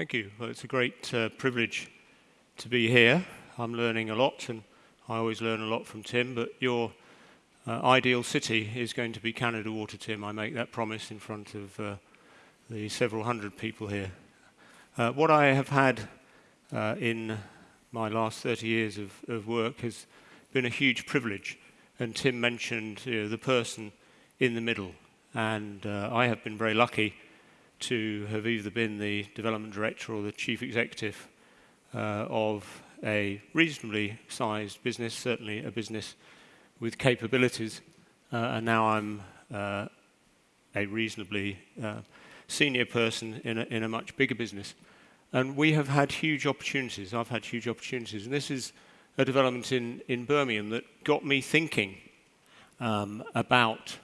Thank you. Well, it's a great uh, privilege to be here. I'm learning a lot, and I always learn a lot from Tim, but your uh, ideal city is going to be Canada Water, Tim. I make that promise in front of uh, the several hundred people here. Uh, what I have had uh, in my last 30 years of, of, work has been a huge privilege. And Tim mentioned you know, the person in the middle. And uh, I have been very lucky to have either been the development director or the chief executive uh, of a reasonably sized business, certainly a business with capabilities, uh, and now I'm uh, a reasonably uh, senior person in a, in a much bigger business. And we have had huge opportunities. I've had huge opportunities. And this is a development in, in Birmingham that got me thinking um, about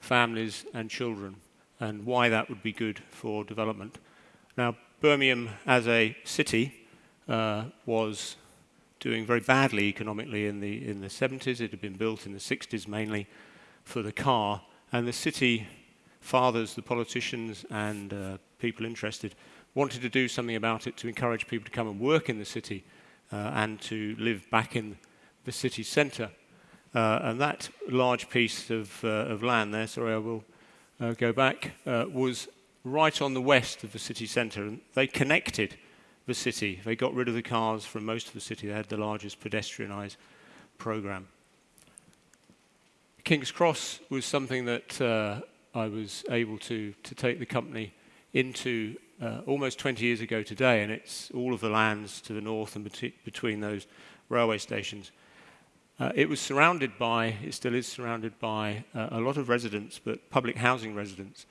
families and children and why that would be good for development. Now, Birmingham as a city uh, was doing very badly economically in the, in the 70s. It had been built in the 60s mainly for the car. And the city fathers, the politicians and uh, people interested wanted to do something about it to encourage people to come and work in the city uh, and to live back in the city centre. Uh, and that large piece of, uh, of land there, sorry, I will uh, go back, uh, was right on the west of the city centre. And they connected the city. They got rid of the cars from most of the city. They had the largest pedestrianised programme. King's Cross was something that uh, I was able to, to take the company into uh, almost 20 years ago today, and it's all of the lands to the north and bet between those railway stations. Uh, it was surrounded by, it still is surrounded by uh, a lot of residents, but public housing residents.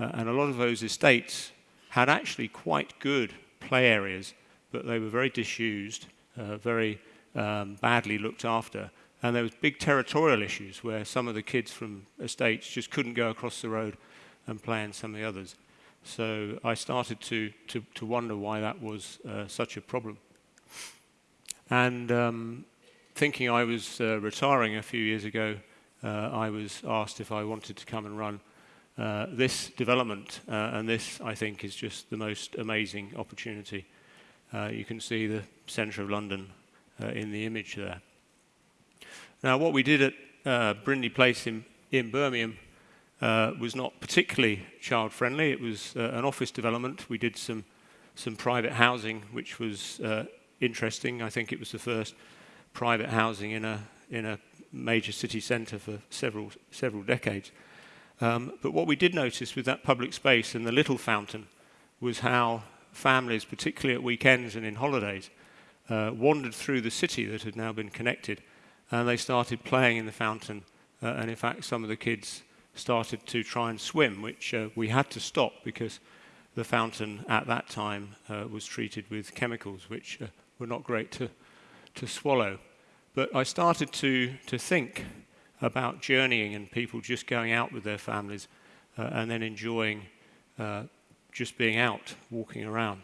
Uh, and a lot of those estates had actually quite good play areas, but they were very disused, uh, very um, badly looked after. And there was big territorial issues where some of the kids from estates just couldn't go across the road and play in some of the others. So I started to, to, to wonder why that was uh, such a problem. And um, thinking I was uh, retiring a few years ago, uh, I was asked if I wanted to come and run uh, this development. Uh, and this, I think, is just the most amazing opportunity. Uh, you can see the centre of London in the image there. Now, what we did at Brindley Place in, in Birmingham uh, was not particularly child friendly. It was uh, an office development. We did some, some private housing, which was uh, interesting. I think it was the first private housing in a, in a major city centre for several, several decades. Um, but what we did notice with that public space and the little fountain was how families, particularly at weekends and in holidays, uh, wandered through the city that had now been connected and they started playing in the fountain. Uh, and in fact, some of the kids started to try and swim, which uh, we had to stop because the fountain at that time uh, was treated with chemicals which uh, were not great to, to swallow. But I started to, to think about journeying and people just going out with their families uh, and then enjoying uh, just being out, walking around.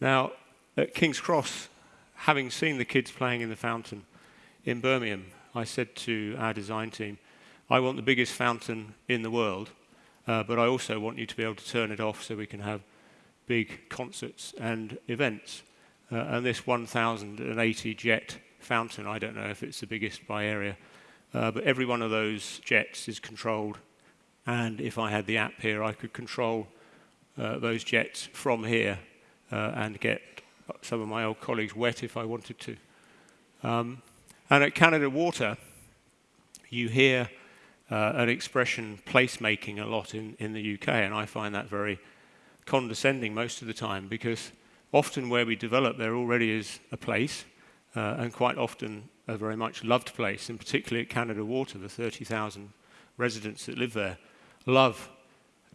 Now, at King's Cross, having seen the kids playing in the fountain in Birmingham, I said to our design team, I want the biggest fountain in the world, uh, but I also want you to be able to turn it off so we can have big concerts and events. Uh, and this 1,080 jet fountain, I don't know if it's the biggest by area, uh, but every one of those jets is controlled. And if I had the app here, I could control uh, those jets from here uh, and get some of my old colleagues wet if I wanted to. Um, and at Canada Water, you hear uh, an expression placemaking a lot in, in the UK, and I find that very condescending most of the time because often where we develop, there already is a place, uh, and quite often a very much loved place, and particularly at Canada Water, the 30,000 residents that live there love,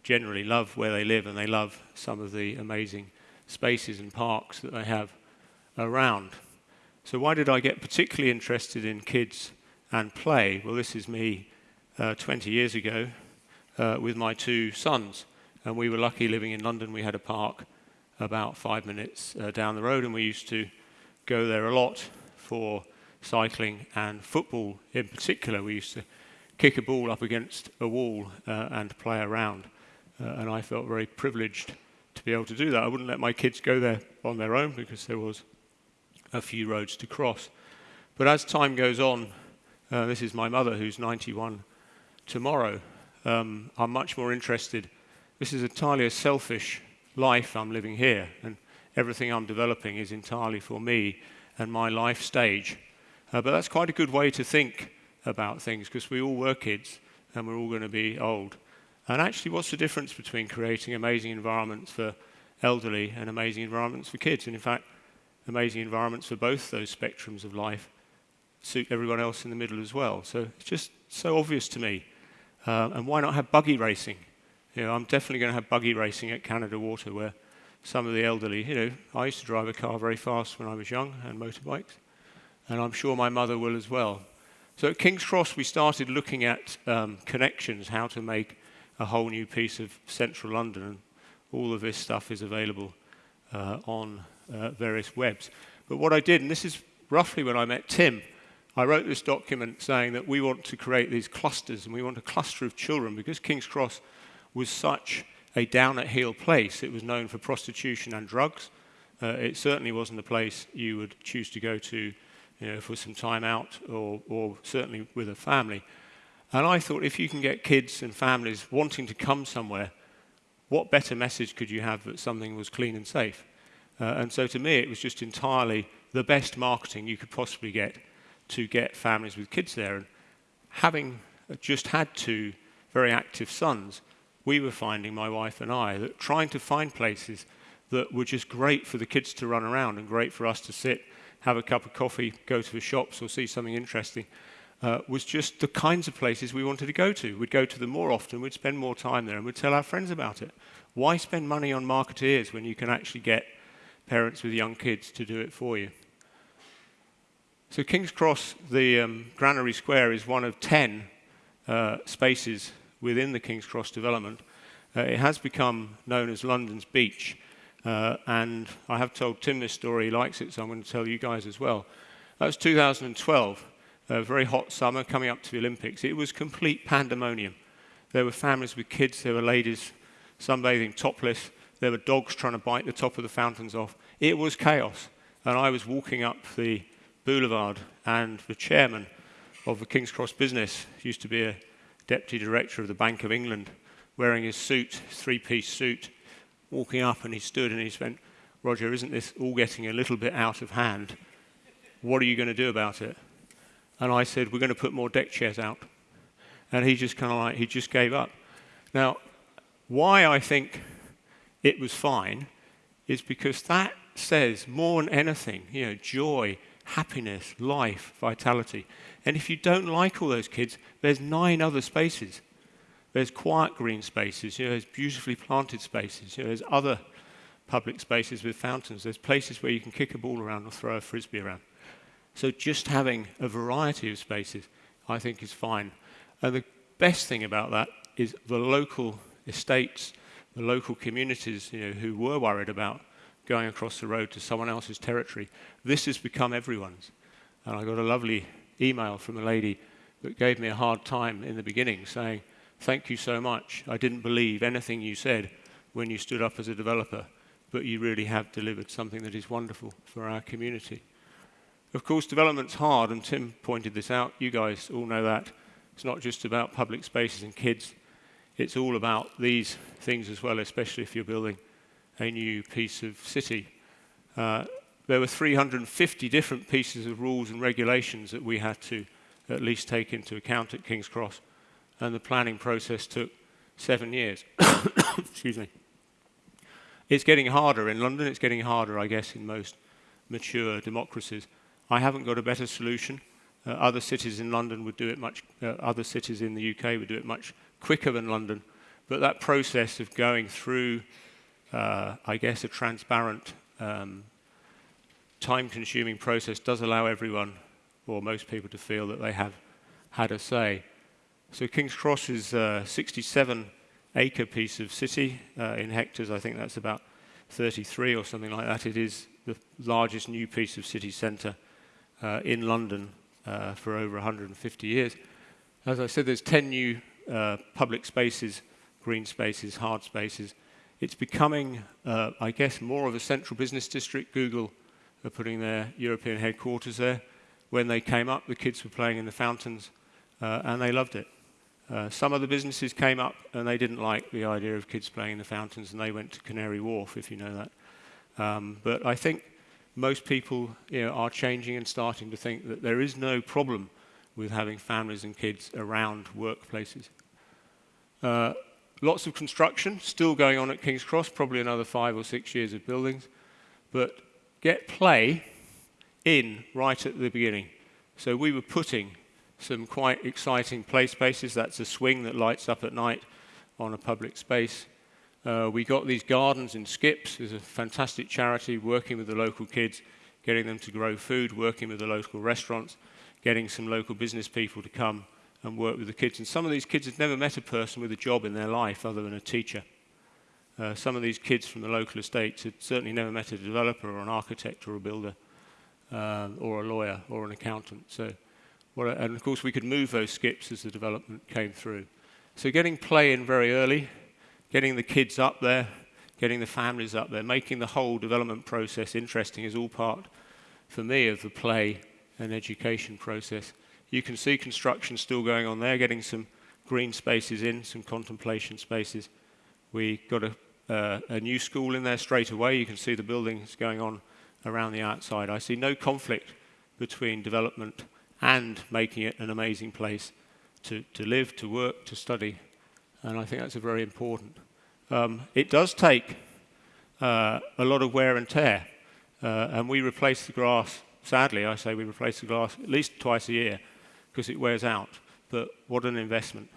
generally love where they live, and they love some of the amazing spaces and parks that they have around. So why did I get particularly interested in kids and play? Well, this is me uh, 20 years ago uh, with my two sons. And we were lucky living in London. We had a park about five minutes uh, down the road, and we used to go there a lot for cycling and football in particular. We used to kick a ball up against a wall uh, and play around. Uh, and I felt very privileged to be able to do that. I wouldn't let my kids go there on their own because there was a few roads to cross. But as time goes on, uh, this is my mother who's 91 tomorrow. Um, I'm much more interested. This is entirely a selfish life I'm living here, and everything I'm developing is entirely for me and my life stage. Uh, but that's quite a good way to think about things because we all were kids and we're all going to be old. And actually, what's the difference between creating amazing environments for elderly and amazing environments for kids? And in fact, amazing environments for both those spectrums of life suit everyone else in the middle as well. So it's just so obvious to me. Uh, and why not have buggy racing? You know, I'm definitely going to have buggy racing at Canada Water where some of the elderly, you know, I used to drive a car very fast when I was young and motorbikes, and I'm sure my mother will as well. So at King's Cross, we started looking at um, connections, how to make a whole new piece of central London, and all of this stuff is available uh, on uh, various webs. But what I did, and this is roughly when I met Tim, I wrote this document saying that we want to create these clusters, and we want a cluster of children because King's Cross was such a down at heel place. It was known for prostitution and drugs. Uh, it certainly wasn't a place you would choose to go to you know, for some time out or, or certainly with a family. And I thought if you can get kids and families wanting to come somewhere, what better message could you have that something was clean and safe? Uh, and so to me, it was just entirely the best marketing you could possibly get to get families with kids there. And having just had two very active sons, we were finding, my wife and I, that trying to find places that were just great for the kids to run around and great for us to sit, have a cup of coffee, go to the shops or see something interesting, uh, was just the kinds of places we wanted to go to. We'd go to them more often, we'd spend more time there, and we'd tell our friends about it. Why spend money on marketeers when you can actually get parents with young kids to do it for you? So King's Cross, the um, Granary Square, is one of 10 uh, spaces within the King's Cross development. Uh, it has become known as London's beach. Uh, and I have told Tim this story, he likes it, so I'm going to tell you guys as well. That was 2012 a very hot summer coming up to the Olympics, it was complete pandemonium. There were families with kids, there were ladies sunbathing topless, there were dogs trying to bite the top of the fountains off. It was chaos. And I was walking up the boulevard, and the chairman of the King's Cross business used to be a deputy director of the Bank of England, wearing his suit, three piece suit, walking up, and he stood and he went, Roger, isn't this all getting a little bit out of hand? What are you going to do about it? And I said, we're going to put more deck chairs out. And he just kind of like, he just gave up. Now, why I think it was fine is because that says more than anything, you know, joy, happiness, life, vitality. And if you don't like all those kids, there's nine other spaces. There's quiet green spaces, you know, there's beautifully planted spaces, you know, there's other public spaces with fountains, there's places where you can kick a ball around or throw a frisbee around. So just having a variety of spaces, I think, is fine. And the best thing about that is the local estates, the local communities you know, who were worried about going across the road to someone else's territory. This has become everyone's. And I got a lovely email from a lady that gave me a hard time in the beginning saying, Thank you so much. I didn't believe anything you said when you stood up as a developer, but you really have delivered something that is wonderful for our community. Of course, development's hard, and Tim pointed this out. You guys all know that. It's not just about public spaces and kids. It's all about these things as well, especially if you're building a new piece of city. Uh, there were 350 different pieces of rules and regulations that we had to at least take into account at King's Cross, and the planning process took seven years. Excuse me. It's getting harder in London, it's getting harder, I guess, in most mature democracies. I haven't got a better solution. Uh, other cities in London would do it much, uh, other cities in the UK would do it much quicker than London. But that process of going through, uh, I guess, a transparent, um, time consuming process does allow everyone, or most people, to feel that they have had a say. So King's Cross is a 67 acre piece of city. Uh, in hectares, I think that's about 33 or something like that. It is the largest new piece of city centre uh, in London uh, for over 150 years. As I said, there's 10 new uh, public spaces, green spaces, hard spaces. It's becoming, uh, I guess, more of a central business district. Google are putting their European headquarters there. When they came up, the kids were playing in the fountains, uh, and they loved it. Uh, some of the businesses came up and they didn't like the idea of kids playing in the fountains and they went to Canary Wharf, if you know that. Um, but I think most people you know, are changing and starting to think that there is no problem with having families and kids around workplaces. Uh, lots of construction still going on at King's Cross, probably another five or six years of buildings. But get play in right at the beginning. So we were putting some quite exciting play spaces. That's a swing that lights up at night on a public space. Uh, we got these gardens in Skips. There's a fantastic charity working with the local kids, getting them to grow food, working with the local restaurants, getting some local business people to come and work with the kids. And some of these kids had never met a person with a job in their life other than a teacher. Uh, some of these kids from the local estates had certainly never met a developer or an architect or a builder uh, or a lawyer or an accountant. So and of course, we could move those skips as the development came through. So getting play in very early, getting the kids up there, getting the families up there, making the whole development process interesting is all part, for me, of the play and education process. You can see construction still going on there, getting some green spaces in, some contemplation spaces. We got a, uh, a new school in there straight away. You can see the buildings going on around the outside. I see no conflict between development and making it an amazing place to, to live, to work, to study. And I think that's a very important. Um, it does take uh, a lot of wear and tear. Uh, and we replace the grass, sadly, I say we replace the grass at least twice a year because it wears out. But what an investment.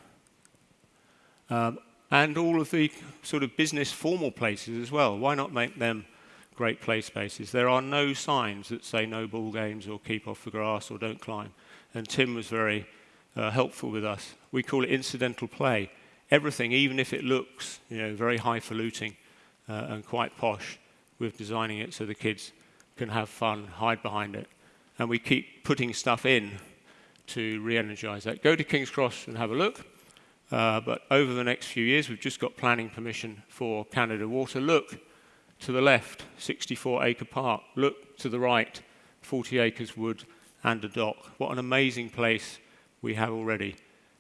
Um, and all of the sort of business formal places as well. Why not make them great play spaces. There are no signs that say no ball games or keep off the grass or don't climb. And Tim was very uh, helpful with us. We call it incidental play. Everything, even if it looks you know, very highfalutin uh, and quite posh, we're designing it so the kids can have fun, hide behind it. And we keep putting stuff in to re-energize that. Go to King's Cross and have a look. Uh, but over the next few years, we've just got planning permission for Canada Water. Look, to the left, 64 acre park. Look to the right, 40 acres wood and a dock. What an amazing place we have already.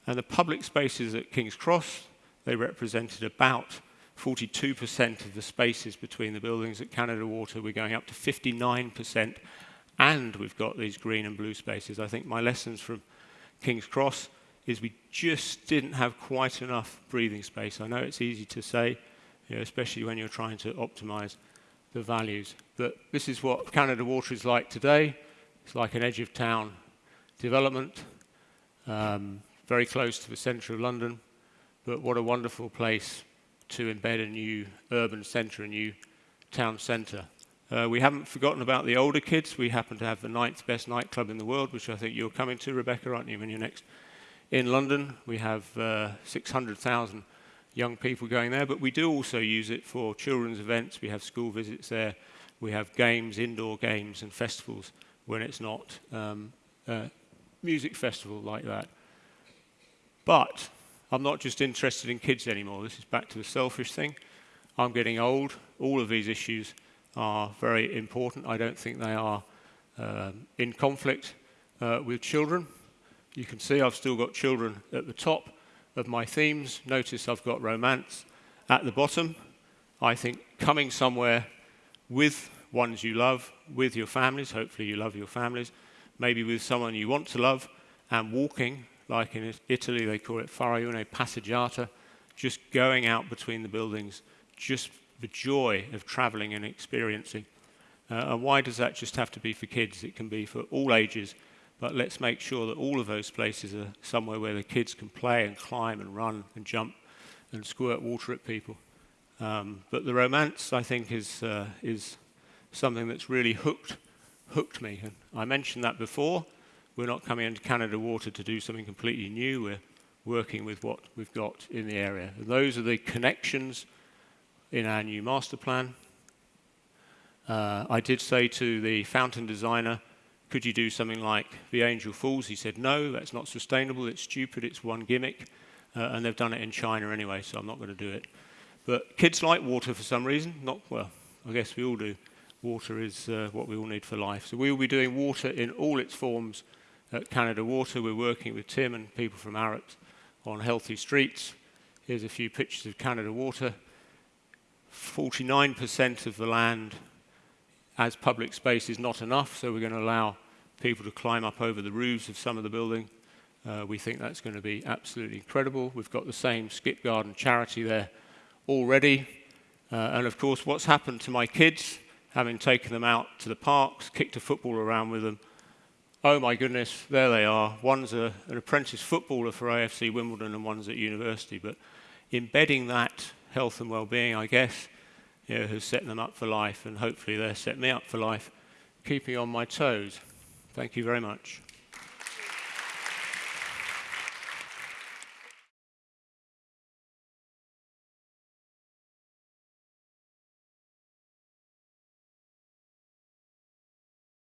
And the public spaces at King's Cross, they represented about 42% of the spaces between the buildings at Canada Water. We're going up to 59%, and we've got these green and blue spaces. I think my lessons from King's Cross is we just didn't have quite enough breathing space. I know it's easy to say, you know, especially when you're trying to optimize the values. But this is what Canada Water is like today. It's like an edge of town development, um, very close to the centre of London. But what a wonderful place to embed a new urban centre, a new town centre. Uh, we haven't forgotten about the older kids. We happen to have the ninth best nightclub in the world, which I think you're coming to, Rebecca, aren't you, when you're next in London? We have uh, 600,000 young people going there, but we do also use it for children's events. We have school visits there. We have games, indoor games and festivals when it's not um, a music festival like that. But I'm not just interested in kids anymore. This is back to the selfish thing. I'm getting old. All of these issues are very important. I don't think they are um, in conflict uh, with children. You can see I've still got children at the top of my themes. Notice I've got romance at the bottom. I think coming somewhere with ones you love, with your families, hopefully you love your families, maybe with someone you want to love, and walking, like in Italy they call it fare una passeggiata, just going out between the buildings, just the joy of traveling and experiencing. Uh, and why does that just have to be for kids? It can be for all ages but let's make sure that all of those places are somewhere where the kids can play and climb and run and jump and squirt water at people. Um, but the romance, I think, is, uh, is something that's really hooked, hooked me. And I mentioned that before. We're not coming into Canada Water to do something completely new. We're working with what we've got in the area. And those are the connections in our new master plan. Uh, I did say to the fountain designer, could you do something like the Angel Falls? He said, no, that's not sustainable, it's stupid, it's one gimmick, uh, and they've done it in China anyway, so I'm not going to do it. But kids like water for some reason. Not, well, I guess we all do. Water is uh, what we all need for life. So we will be doing water in all its forms at Canada Water. We're working with Tim and people from Arup on healthy streets. Here's a few pictures of Canada Water. 49% of the land as public space is not enough, so we're going to allow people to climb up over the roofs of some of the building. Uh, we think that's going to be absolutely incredible. We've got the same Skip Garden charity there already. Uh, and of course, what's happened to my kids, having taken them out to the parks, kicked a football around with them, oh my goodness, there they are. One's a, an apprentice footballer for AFC Wimbledon and one's at university. But embedding that health and well-being, I guess, you know, has set them up for life, and hopefully they'll set me up for life, keeping on my toes. Thank you very much.